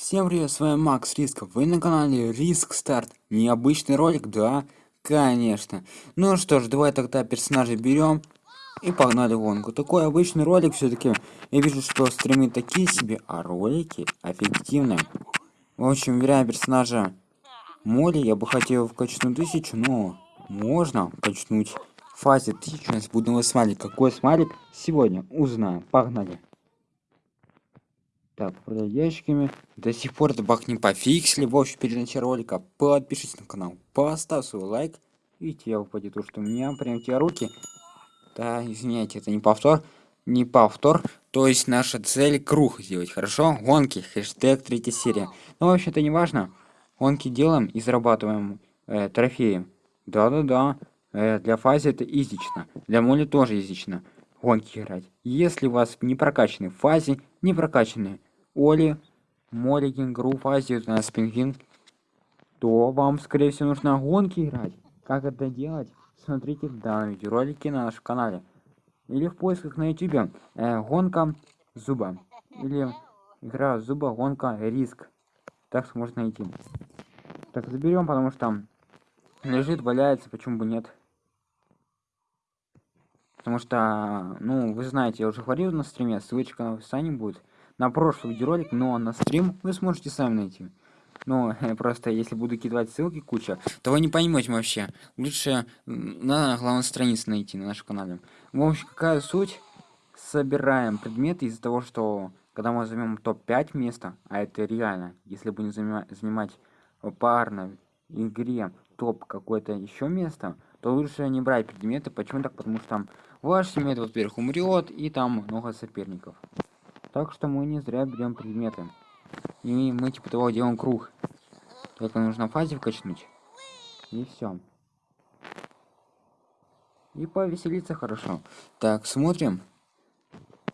Всем привет, с вами Макс Рисков. Вы на канале Риск Старт. Необычный ролик, да? Конечно. Ну что ж, давай тогда персонажей берем и погнали гонку. Такой обычный ролик все-таки. Я вижу, что стримы такие себе, а ролики эффективные. В общем, выбираем персонажа Молли. Я бы хотел вкачнуть тысячу, но можно качнуть фазе тысячу. У нас будет новый смайлик. Какой смайлик? Сегодня узнаем. Погнали. Так, продать ящиками. До сих пор этот баг не пофиксили. В общем, перед началом ролика подпишитесь на канал, поставь свой лайк. И тебе упадет то, что у меня прям те руки. Да, извиняйте, это не повтор. Не повтор. То есть наша цель круг сделать, хорошо? Гонки, хэштег третья серия. Ну, в общем, это не важно. Гонки делаем и зарабатываем э, трофеи. Да-да-да. Э, для фазы это изично. Для моли тоже изично. Гонки играть. Если у вас не прокачаны в фазе, не прокачаны Оли, Моли, Кенгуру, Фази, у нас пингвин, то вам, скорее всего, нужно гонки играть. Как это делать? Смотрите в данном видеоролике на нашем канале. Или в поисках на YouTube. Э, гонка зуба. Или игра зуба, гонка, риск. Так можно найти. Так, заберем, потому что лежит, валяется, почему бы нет. Потому что, ну, вы знаете, я уже говорил на стриме, ссылочка на описании будет на прошлый видеоролик, но на стрим вы сможете сами найти. Но просто если буду кидать ссылки куча, то вы не поймете вообще. Лучше на главной странице найти на нашем канале. В общем, какая суть? Собираем предметы из-за того, что когда мы займем топ-5 места, а это реально, если будем занимать, парно в игре топ какое-то еще место, то лучше не брать предметы. Почему так? Потому что там ваш семейт, во-первых, умрет, и там много соперников. Так что мы не зря берем предметы. И мы типа того делаем круг. Только нужно фазе вкачнуть. И все. И повеселиться хорошо. Так, смотрим.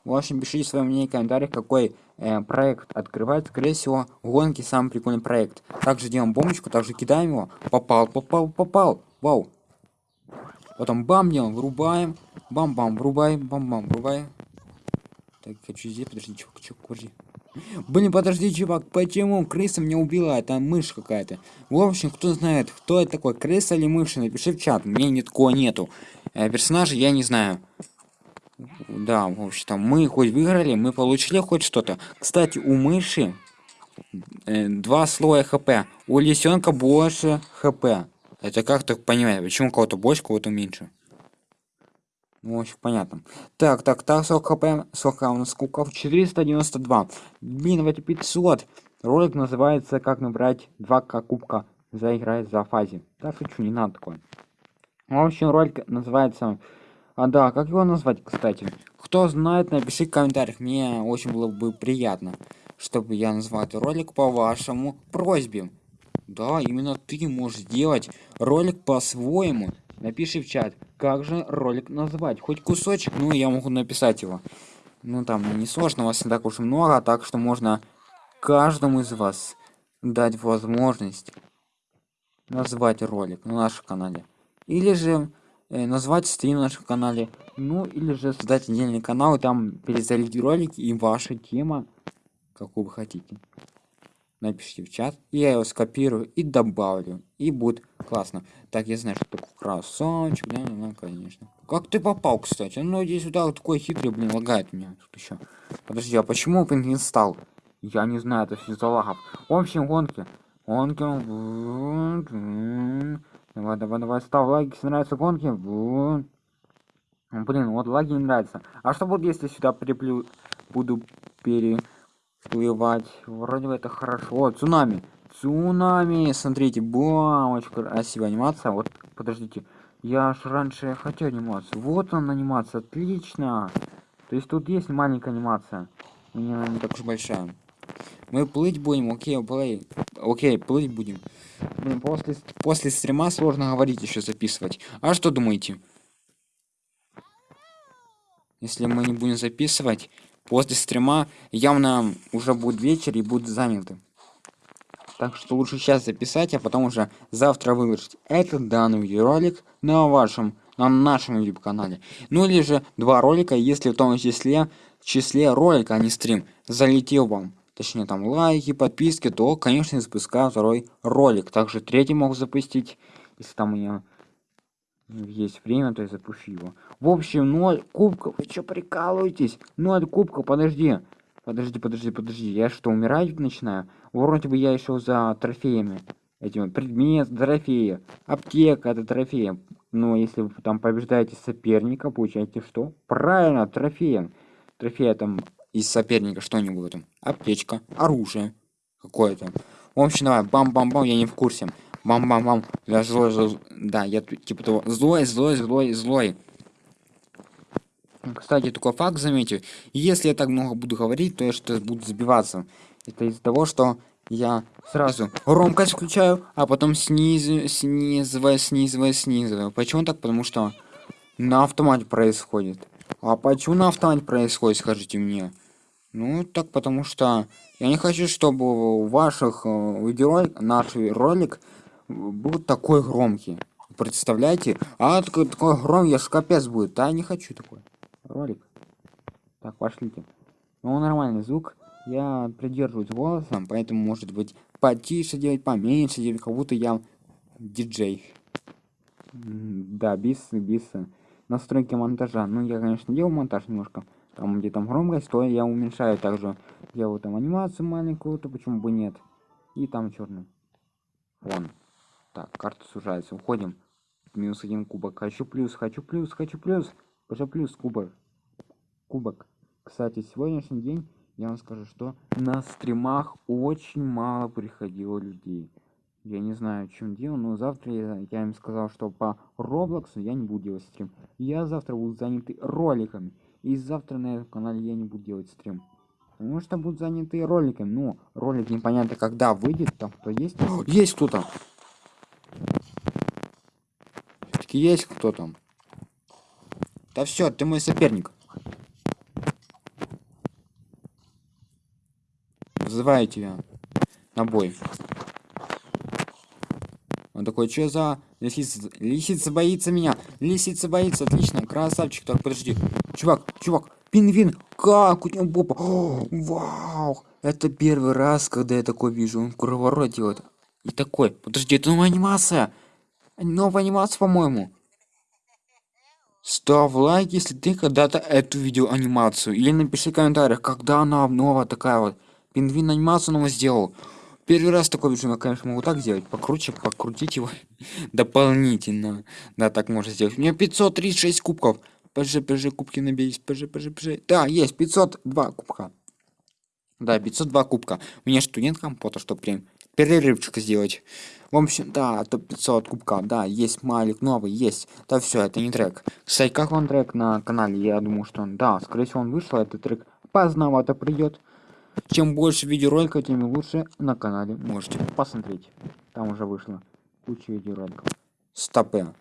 В общем, пишите свое мнение в комментариях, какой э, проект открывать. Скорее всего, гонки самый прикольный проект. Также делаем бомбочку, также кидаем его. Попал, попал, попал. Вау. Потом бам делаем, врубаем. Бам-бам, врубаем, бам-бам, врубаем. Так, хочу здесь, подожди, чувак, чувак, подожди. Блин, подожди, чувак, почему крыса меня убила? Это мышь какая-то. В общем, кто знает, кто это такой, крыса или мышь, напиши в чат. Мне ни такого нету. Э, персонажа я не знаю. Да, в общем, там мы хоть выиграли, мы получили хоть что-то. Кстати, у мыши э, два слоя хп. У лисенка больше хп. Это как так понимать, почему кого-то больше, кого-то меньше? Ну, в общем, понятно. Так, так, так, сколько хп, сколько у нас кубков? 492. Блин, эти 500. Ролик называется «Как набрать 2к кубка за играть за фазе». Да, шучу, не надо такое. В общем, ролик называется... А, да, как его назвать, кстати? Кто знает, напиши в комментариях. Мне очень было бы приятно, чтобы я назвал этот ролик по вашему просьбе. Да, именно ты можешь сделать ролик по-своему. Напиши в чат, как же ролик назвать. Хоть кусочек, ну я могу написать его. Ну там не сложно, вас не так уж много, так что можно каждому из вас дать возможность назвать ролик на нашем канале. Или же э, назвать стрим на нашем канале. Ну или же создать отдельный канал и там перезалить ролик и ваша тема, какую вы хотите напишите в чат я его скопирую и добавлю и будет классно. Так я знаю что такое красавчик да, да, конечно. Как ты попал кстати? Ну иди сюда вот такой хитрый блин лагает меня тут еще подожди а почему пингвин стал? Я не знаю это все за лагов. В общем гонки. Гонки. Давай давай давай ставь лайки если нравятся гонки. Блин вот лаги не нравятся. А что будет если сюда приплю буду пере плевать вроде бы это хорошо. Цунами. Цунами. Смотрите бам очень красивая анимация? Вот подождите. Я ж раньше хотел анимацию. Вот он анимация. Отлично. То есть тут есть маленькая анимация. Не, не так уж большая. Мы плыть будем. Окей плей. Окей плыть будем. Блин, после после стрима сложно говорить еще записывать. А что думаете? Если мы не будем записывать после стрима явно уже будет вечер и будет заняты. Так что лучше сейчас записать а потом уже завтра выложить этот данный видеоролик на вашем на нашем youtube канале ну или же два ролика если в том числе в числе ролика а не стрим. Залетел вам точнее там лайки, подписки, то, конечно, запускаю второй ролик. Также третий мог запустить, если там у меня есть время, то я запущу его. В общем, 0 кубков. Вы что прикалываетесь? 0 кубков, подожди. Подожди, подожди, подожди. Я что, умирать начинаю? Вроде бы я еще за трофеями. Этим предмет, трофеи. Аптека это трофеи. Но если вы там побеждаете соперника, получаете что? Правильно, трофеем. Трофея там из соперника что-нибудь там. Аптечка, оружие какое-то. В общем, давай, бам-бам-бам, я не в курсе. Бам-бам-бам. Я злой, злой, да, я типа того. Злой, злой, злой, злой. Кстати, такой факт заметил. Если я так много буду говорить, то я что-то буду забиваться. Это из-за того, что я сразу громкость включаю, а потом снизу, снизываю, снизываю, снизываю. Почему так? Потому что на автомате происходит. А почему на автомате происходит, скажите мне? Ну, так потому что я не хочу, чтобы у ваших э, видеоролик, наш ролик был такой громкий. Представляете? А такой, такой громкий, аж капец будет. Да, не хочу такой ролик. Так, пошлите. Ну, нормальный звук. Я придерживаюсь голосом, поэтому может быть потише делать, поменьше делать, как будто я диджей. Да, бис, бис. Настройки монтажа. Ну, я, конечно, делал монтаж немножко. Там, где там громкость, то я уменьшаю также. Делаю там анимацию маленькую, то почему бы нет. И там черный фон. Так, карта сужается. Уходим. Минус один кубок. Хочу плюс, хочу плюс, хочу плюс. Уже плюс кубок. Кубок. Кстати, сегодняшний день я вам скажу, что на стримах очень мало приходило людей. Я не знаю, в чем дело, но завтра я, я им сказал, что по Роблоксу я не буду делать стрим. Я завтра буду заняты роликами. И завтра на этом канале я не буду делать стрим. Потому что будут заняты роликами. Но ролик непонятно когда выйдет. Там кто есть? есть кто-то. Все-таки есть кто там. Да все, ты мой соперник. Вызываю тебя на бой. Он такой, что за лисица? Лисица боится меня. Лисица боится, отлично. Красавчик, так, подожди. Чувак, чувак, пингвин, как у него попа. О, вау, это первый раз, когда я такой вижу. Он круговорот делает. И такой, подожди, это новая анимация. Новая анимация, по-моему. Ставь лайк, если ты когда-то эту видео анимацию. Или напиши в комментариях, когда она новая такая вот. Пингвин анимацию нового сделал. Первый раз такой вижу, я, конечно, могу так сделать. Покруче, покрутить его дополнительно. Да, так можно сделать. У меня 536 кубков. ПЖ, ПЖ, кубки наберись. ПЖ, ПЖ, ПЖ. Да, есть 502 кубка. Да, 502 кубка. У меня что, нет компота, чтобы прям перерывчик сделать? В общем, да, топ 500 кубка, да, есть малик новый, есть. Да, все, это не трек. Кстати, как вам трек на канале? Я думаю, что он, да, скорее всего, он вышел, этот трек поздновато придет. Чем больше видеороликов, тем лучше на канале можете посмотреть. Там уже вышло куча видеороликов. Стопе.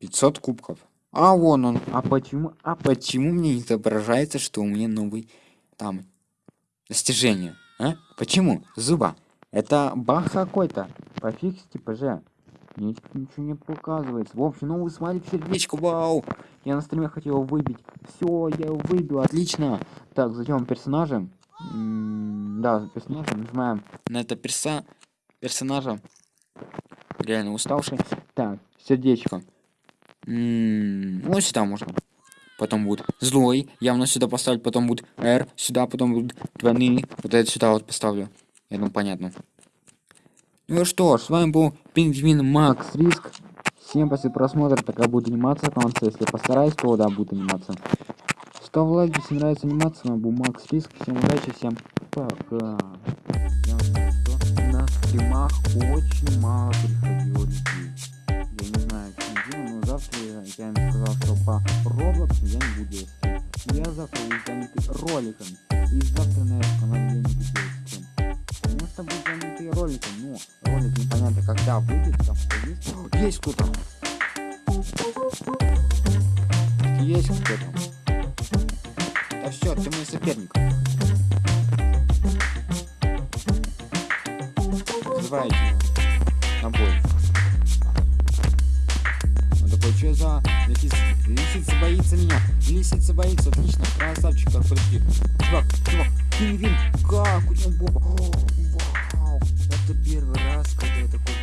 500 кубков. А вон он. А почему? А почему мне не отображается, что у меня новый там достижение? А? Почему? Зуба. Это баг какой-то. Пофиксите, ПЖ. Мне ничего не показывается. В общем, новый смайлик сердечко, вау! Я на стриме хотел его выбить. Все, я его выбил, отлично. Так, зайдем персонажем да, персонажа нажимаем на это перса персонажа. Реально уставший. Так, сердечко. ну сюда можно. Потом будет злой. Явно сюда поставить. Потом будет R. Сюда потом будет двойные. Вот это сюда вот поставлю. Я думаю, понятно. Ну что с вами был Пингвин Макс Риск. Всем после просмотра такая будет анимация в конце. Если постараюсь, то да, будет анимация. Ставь лайк, если нравится анимация, был Макс Риск. Всем удачи, всем пока. Я на стримах очень мало приходило людей. Я не знаю, чем дело, но завтра я им сказал, что по Roblox я не буду. Я завтра занят роликами. И завтра на этом канале я не буду делать стрим. Потому что буду занят роликом, но ролик непонятно когда выйдет, там что есть. Есть кто-то. Есть кто-то. Да все, ты мой соперник. Вызывайте на бой. Он такой, что за лисица? Лисица боится меня. Лисица боится, отлично. Красавчик, так, подожди. Чувак, чувак, Кевин, как? У него бомба это первый раз, когда я такой